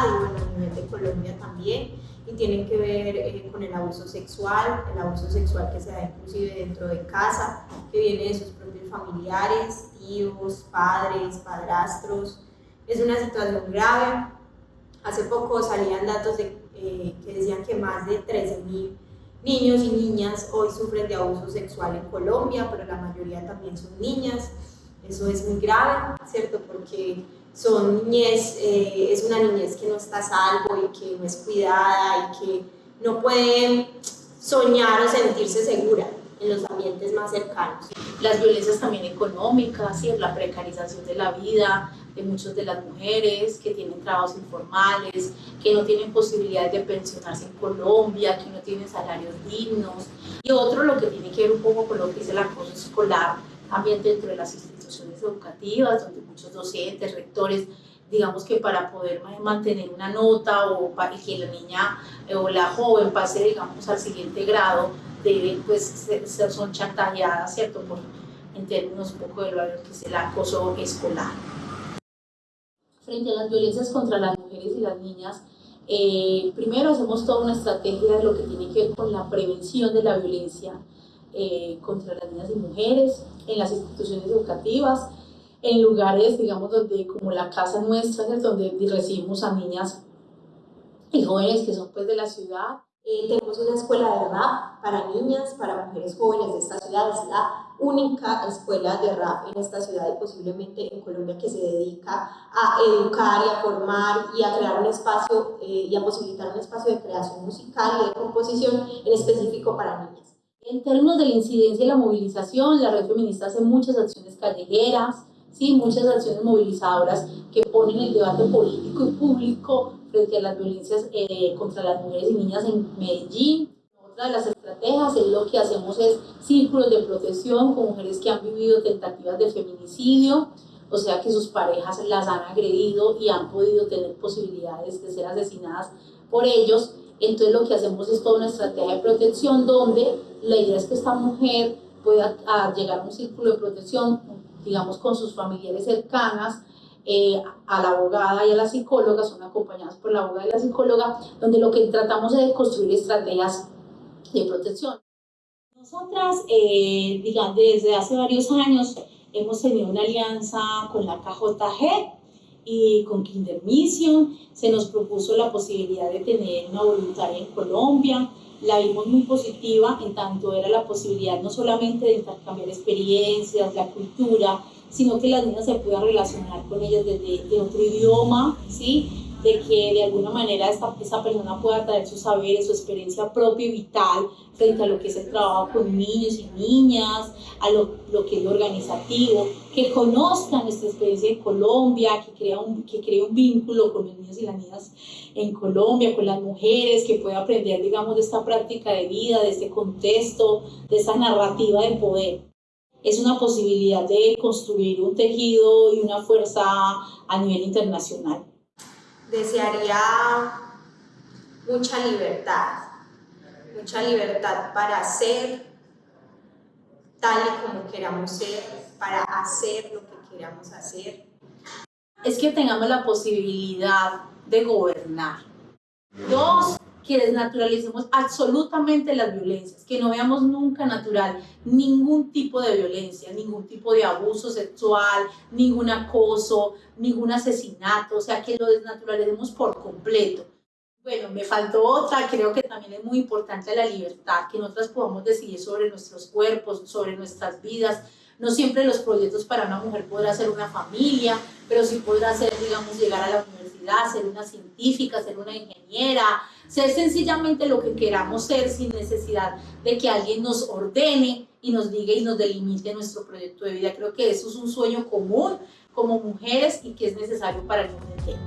sociedad y bueno, a nivel de Colombia también, y tienen que ver eh, con el abuso sexual, el abuso sexual que se da inclusive dentro de casa, que viene de sus propios familiares, tíos, padres, padrastros. Es una situación grave. Hace poco salían datos de, eh, que decían que más de 13.000 niños y niñas hoy sufren de abuso sexual en Colombia, pero la mayoría también son niñas. Eso es muy grave, ¿cierto? Porque son niñez, eh, es una niñez que no está a salvo y que no es cuidada y que no puede soñar o sentirse segura en los ambientes más cercanos. Las violencias también económicas, ¿sí? la precarización de la vida de muchas de las mujeres que tienen trabajos informales, que no tienen posibilidades de pensionarse en Colombia, que no tienen salarios dignos. Y otro, lo que tiene que ver un poco con lo que es el acoso escolar, también dentro de las instituciones educativas, donde muchos docentes, rectores, digamos que para poder mantener una nota o para que la niña o la joven pase, digamos, al siguiente grado, deben, pues, ser, son chantajeadas, ¿cierto? Por, en términos un poco de lo que es el acoso escolar. Frente a las violencias contra las mujeres y las niñas, eh, primero hacemos toda una estrategia de lo que tiene que ver con la prevención de la violencia eh, contra las niñas y mujeres en las instituciones educativas, en lugares, digamos, donde como la casa nuestra, donde recibimos a niñas y jóvenes que son pues de la ciudad. Eh, tenemos una escuela de rap para niñas, para mujeres jóvenes de esta ciudad. Es la única escuela de rap en esta ciudad y posiblemente en Colombia que se dedica a educar y a formar y a crear un espacio eh, y a posibilitar un espacio de creación musical y de composición en específico para niñas. En términos de la incidencia y la movilización, la red feminista hace muchas acciones callejeras, ¿sí? muchas acciones movilizadoras que ponen el debate político y público frente a las violencias eh, contra las mujeres y niñas en Medellín. Otra de las estrategias es lo que hacemos es círculos de protección con mujeres que han vivido tentativas de feminicidio, o sea que sus parejas las han agredido y han podido tener posibilidades de ser asesinadas por ellos. Entonces lo que hacemos es toda una estrategia de protección donde la idea es que esta mujer pueda llegar a un círculo de protección, digamos, con sus familiares cercanas, eh, a la abogada y a la psicóloga, son acompañadas por la abogada y la psicóloga, donde lo que tratamos es de construir estrategias de protección. Nosotras, eh, digamos, desde hace varios años hemos tenido una alianza con la KJG y con Kinder Mission. Se nos propuso la posibilidad de tener una voluntaria en Colombia la vimos muy positiva en tanto era la posibilidad no solamente de intercambiar experiencias, la cultura, sino que las niñas se puedan relacionar con ellas desde de otro idioma, ¿sí? De que de alguna manera esta, esa persona pueda traer sus saberes, su experiencia propia y vital frente a lo que es el trabajo con niños y niñas, a lo, lo que es lo organizativo, que conozcan nuestra experiencia en Colombia, que crea, un, que crea un vínculo con los niños y las niñas en Colombia, con las mujeres, que pueda aprender, digamos, de esta práctica de vida, de este contexto, de esa narrativa de poder. Es una posibilidad de construir un tejido y una fuerza a nivel internacional desearía mucha libertad, mucha libertad para ser tal y como queramos ser, para hacer lo que queramos hacer. Es que tengamos la posibilidad de gobernar. Dos, que desnaturalicemos absolutamente las violencias, que no veamos nunca natural ningún tipo de violencia, ningún tipo de abuso sexual, ningún acoso, ningún asesinato, o sea, que lo desnaturalicemos por completo. Bueno, me faltó otra, creo que también es muy importante la libertad, que nosotras podamos decidir sobre nuestros cuerpos, sobre nuestras vidas. No siempre los proyectos para una mujer podrá ser una familia, pero sí podrá ser, digamos, llegar a la ser una científica, ser una ingeniera, ser sencillamente lo que queramos ser sin necesidad de que alguien nos ordene y nos diga y nos delimite nuestro proyecto de vida. Creo que eso es un sueño común como mujeres y que es necesario para el mundo entero.